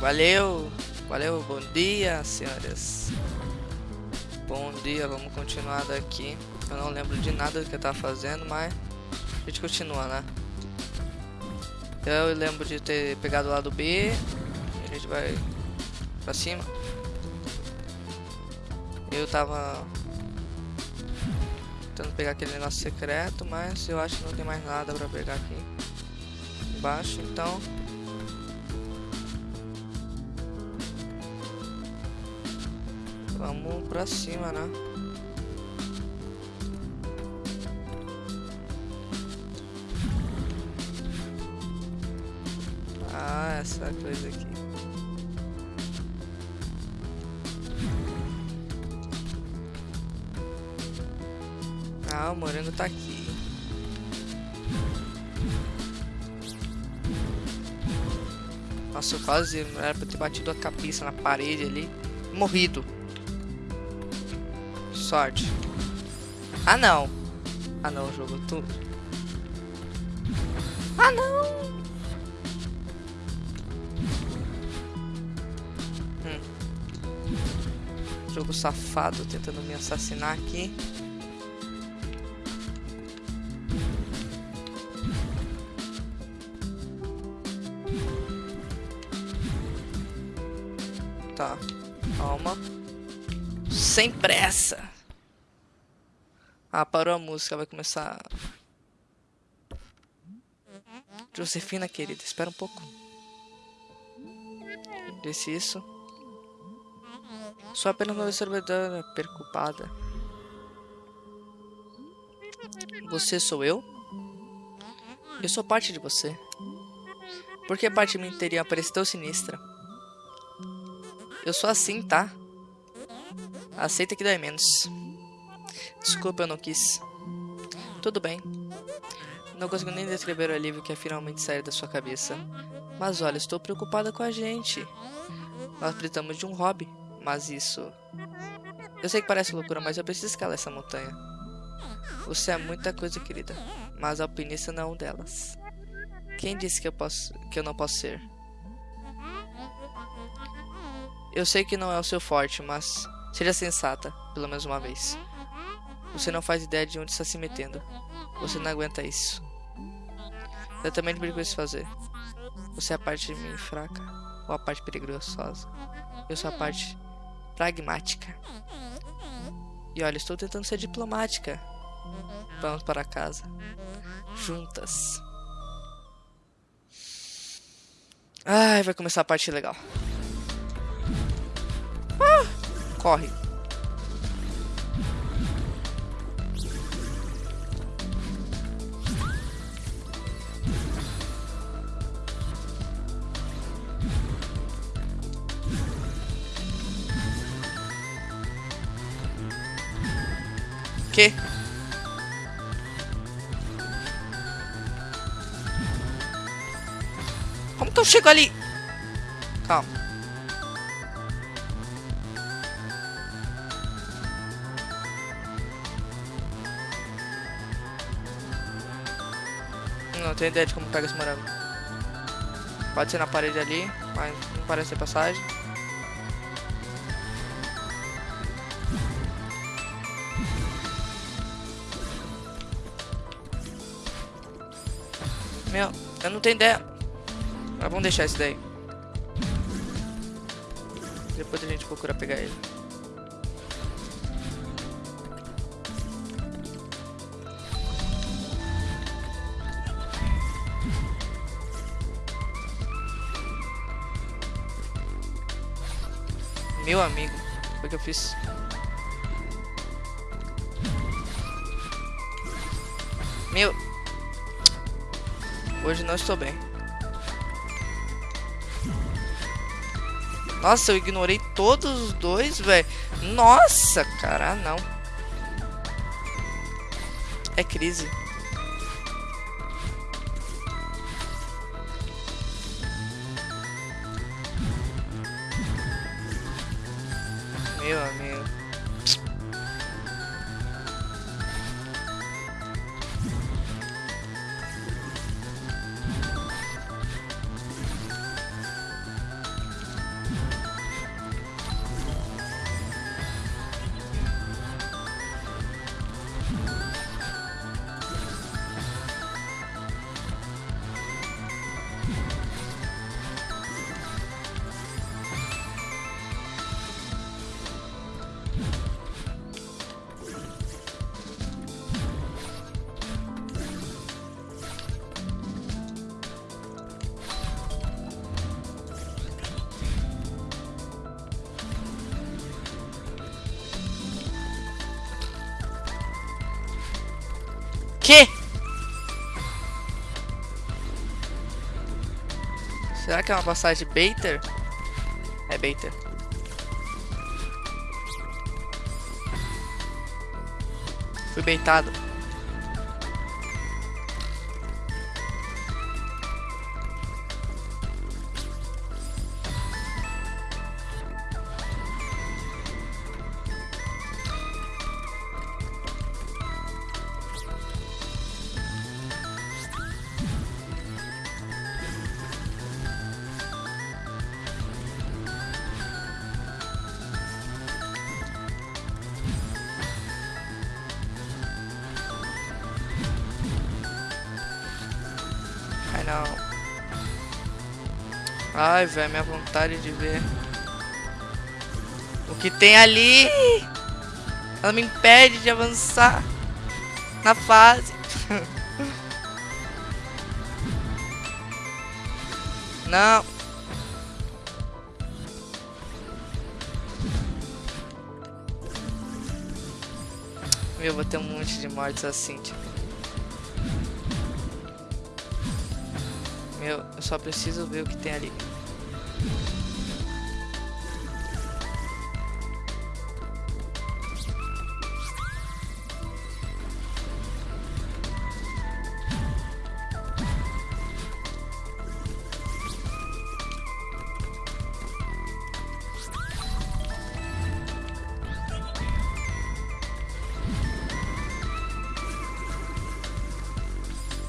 Valeu, valeu, bom dia, senhoras. Bom dia, vamos continuar daqui. Eu não lembro de nada do que eu tava fazendo, mas a gente continua, né? Eu lembro de ter pegado o lado B. A gente vai pra cima. Eu tava tentando pegar aquele negócio secreto, mas eu acho que não tem mais nada pra pegar aqui embaixo, então Vamos pra cima, né? Ah, essa coisa aqui. Ah, o moreno tá aqui. Nossa, eu quase era pra ter batido a cabeça na parede ali. Morrido. Sorte. Ah, não. Ah, não, jogo tudo. Ah, não. Hum. Jogo safado tentando me assassinar aqui. Tá, calma. Sem pressa. Ah, parou a música, vai começar. Josefina, querida, espera um pouco. Disse isso. Sou apenas uma observadora preocupada. Você sou eu? Eu sou parte de você. Por que parte de mim teria parecido tão sinistra? Eu sou assim, tá? Aceita que dói menos. Desculpa, eu não quis. Tudo bem. Não consigo nem descrever o alívio que é finalmente sair da sua cabeça. Mas olha, estou preocupada com a gente. Nós precisamos de um hobby, mas isso... Eu sei que parece loucura, mas eu preciso escalar essa montanha. Você é muita coisa, querida, mas alpinista não é um delas. Quem disse que eu, posso, que eu não posso ser? Eu sei que não é o seu forte, mas seja sensata, pelo menos uma vez. Você não faz ideia de onde está se metendo. Você não aguenta isso. Eu também não perigoso fazer. Você é a parte de mim fraca ou a parte perigosa. Eu sou a parte pragmática. E olha, estou tentando ser diplomática. Vamos para casa. Juntas. Ai, vai começar a parte legal. Ah, corre. Quê? Como que eu chego ali? Calma. Não tenho ideia de como pega esse morango. Pode ser na parede ali, mas não parece ser passagem. Meu, eu não tenho ideia. Mas vamos deixar isso daí. Depois a gente procura pegar ele. Meu amigo, o que eu fiz? Meu, Hoje não estou bem. Nossa, eu ignorei todos os dois, velho. Nossa, cara, não. É crise. Meu amigo. quê? Será que é uma passagem Baiter? É Baiter. Fui beitado. Ai não. Ai, velho, minha vontade de ver. O que tem ali? Ela me impede de avançar na fase. não. Meu, vou ter um monte de mortes assim, tipo. Meu, eu só preciso ver o que tem ali.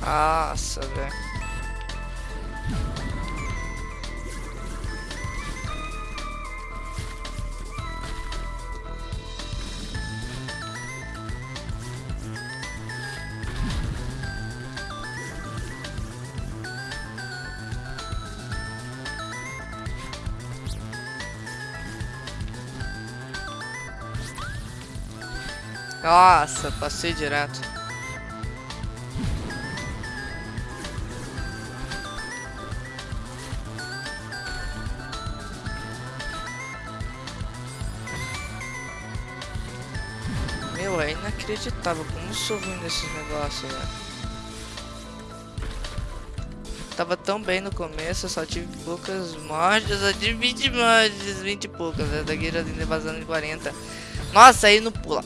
Nossa, velho. Nossa, passei direto. Meu, é inacreditável como sou ruim nesses negócios, velho. Tava tão bem no começo, só tive poucas mortes, só tive 20 mortes, 20 e poucas, né? Daqui já tem vazando de 40. Nossa, aí não pula.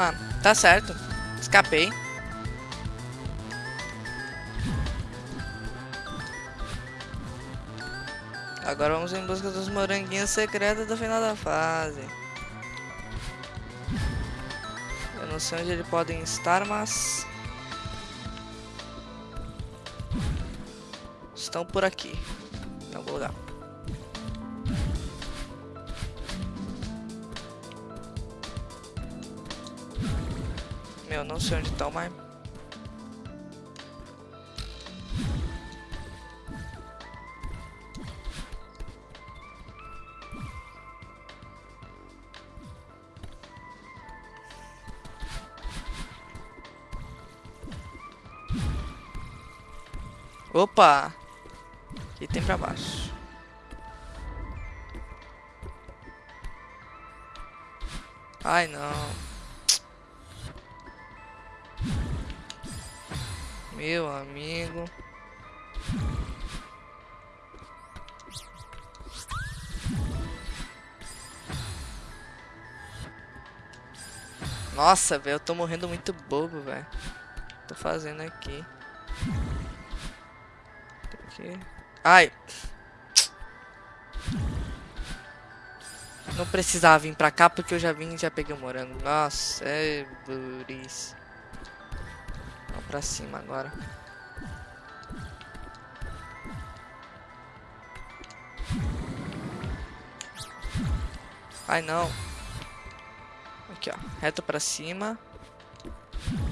Mano, tá certo. Escapei. Agora vamos em busca dos moranguinhos secretos do final da fase. Eu não sei onde eles podem estar, mas... Estão por aqui. Em algum lugar. Meu, não sei onde estão, mas... Opa! Aqui tem pra baixo. Ai, não. Meu amigo. Nossa, velho, eu tô morrendo muito bobo, velho. Tô fazendo aqui. Que... Ai. Não precisava vir pra cá porque eu já vim e já peguei o morango. Nossa, é buris. Vamos pra cima agora. Ai, não. Aqui, ó. Reto pra cima.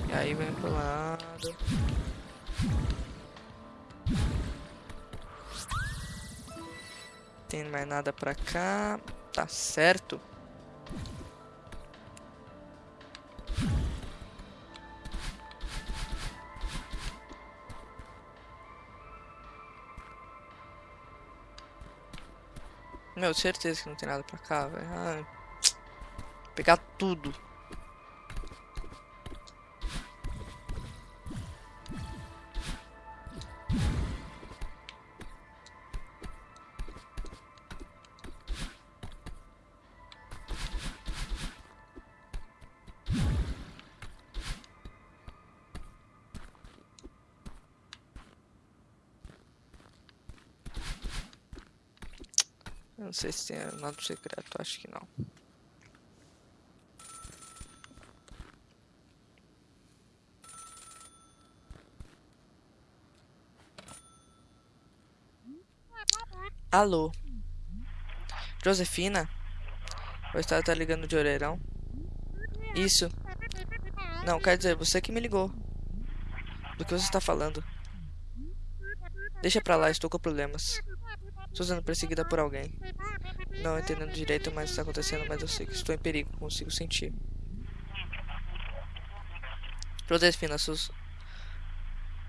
E aí vem pro lado. Tem mais nada pra cá. Tá certo. Meu, certeza que não tem nada pra cá, velho. Ah, pegar tudo. Não sei se tem nada secreto, acho que não. Alô? Josefina? O estado tá ligando de orelhão? Isso. Não, quer dizer, você que me ligou. Do que você está falando? Deixa pra lá, estou com problemas. Estou sendo perseguida por alguém. Não entendendo direito mais o que está acontecendo, mas eu sei que estou em perigo, consigo sentir. Josefina.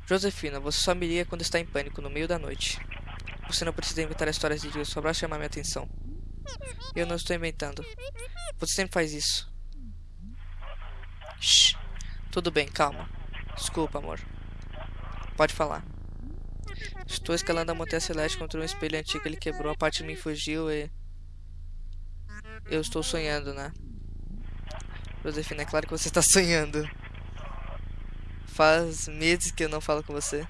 Josefina, você só me liga quando está em pânico, no meio da noite. Você não precisa inventar histórias de Deus só para chamar minha atenção. Eu não estou inventando. Você sempre faz isso. Shh. Tudo bem, calma. Desculpa, amor. Pode falar. Estou escalando a montanha celeste contra um espelho antigo. Ele quebrou, a parte de mim fugiu e... Eu estou sonhando, né? Josefina, é claro que você está sonhando. Faz meses que eu não falo com você.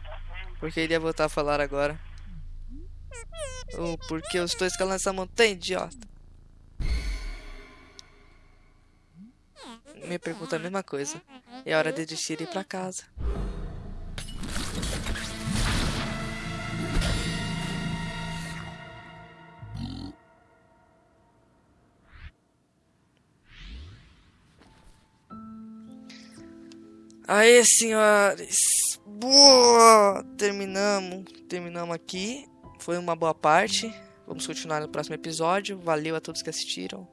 Porque ele ia voltar a falar agora. Oh, porque eu estou escalando essa montanha, idiota. Me pergunta a mesma coisa. É hora de desistir e ir pra casa. Aê, senhores! Boa! Terminamos. Terminamos aqui. Foi uma boa parte. Vamos continuar no próximo episódio. Valeu a todos que assistiram.